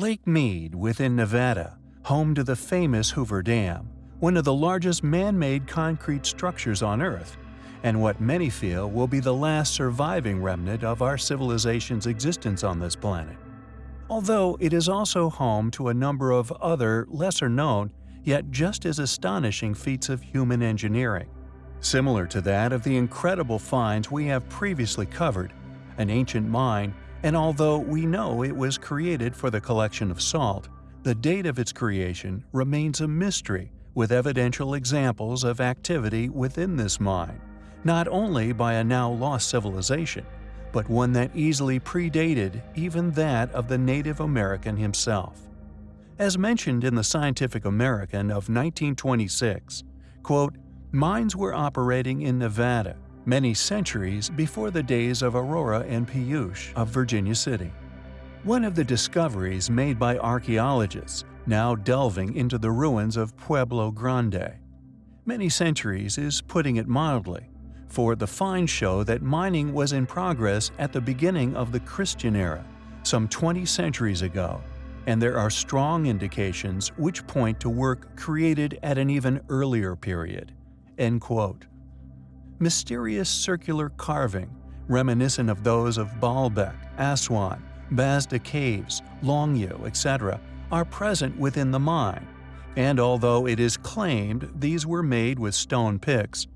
Lake Mead within Nevada, home to the famous Hoover Dam, one of the largest man-made concrete structures on Earth, and what many feel will be the last surviving remnant of our civilization's existence on this planet. Although it is also home to a number of other, lesser-known, yet just as astonishing feats of human engineering. Similar to that of the incredible finds we have previously covered, an ancient mine, and although we know it was created for the collection of salt, the date of its creation remains a mystery with evidential examples of activity within this mine, not only by a now lost civilization, but one that easily predated even that of the Native American himself. As mentioned in the Scientific American of 1926, quote, mines were operating in Nevada many centuries before the days of Aurora and Pioche of Virginia City. One of the discoveries made by archaeologists now delving into the ruins of Pueblo Grande. Many centuries is putting it mildly, for the finds show that mining was in progress at the beginning of the Christian era, some 20 centuries ago, and there are strong indications which point to work created at an even earlier period. End quote. Mysterious circular carving, reminiscent of those of Baalbek, Aswan, Bazda Caves, Longyou, etc., are present within the mine, and although it is claimed these were made with stone picks,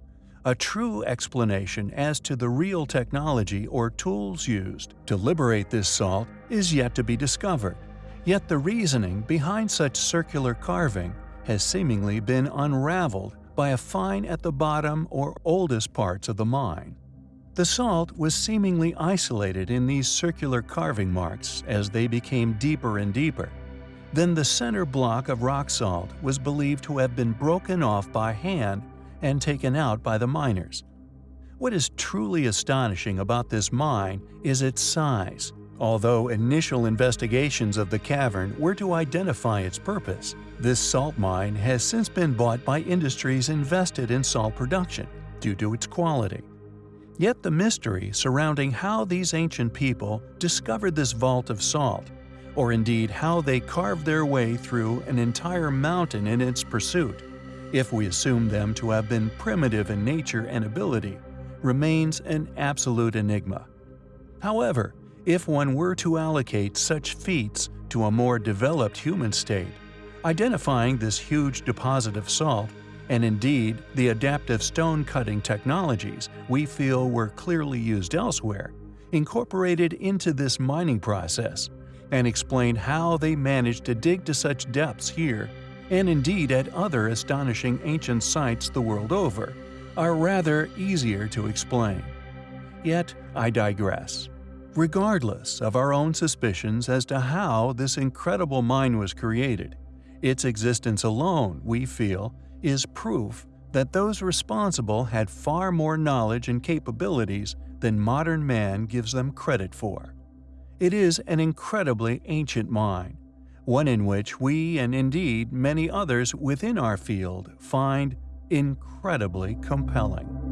a true explanation as to the real technology or tools used to liberate this salt is yet to be discovered. Yet the reasoning behind such circular carving has seemingly been unraveled by a find at the bottom or oldest parts of the mine. The salt was seemingly isolated in these circular carving marks as they became deeper and deeper, then the center block of rock salt was believed to have been broken off by hand and taken out by the miners. What is truly astonishing about this mine is its size. Although initial investigations of the cavern were to identify its purpose, this salt mine has since been bought by industries invested in salt production due to its quality. Yet the mystery surrounding how these ancient people discovered this vault of salt or indeed how they carved their way through an entire mountain in its pursuit, if we assume them to have been primitive in nature and ability, remains an absolute enigma. However, if one were to allocate such feats to a more developed human state, identifying this huge deposit of salt, and indeed the adaptive stone cutting technologies we feel were clearly used elsewhere, incorporated into this mining process, and explain how they managed to dig to such depths here, and indeed at other astonishing ancient sites the world over, are rather easier to explain. Yet I digress. Regardless of our own suspicions as to how this incredible mine was created, its existence alone, we feel, is proof that those responsible had far more knowledge and capabilities than modern man gives them credit for. It is an incredibly ancient mine, one in which we and indeed many others within our field find incredibly compelling.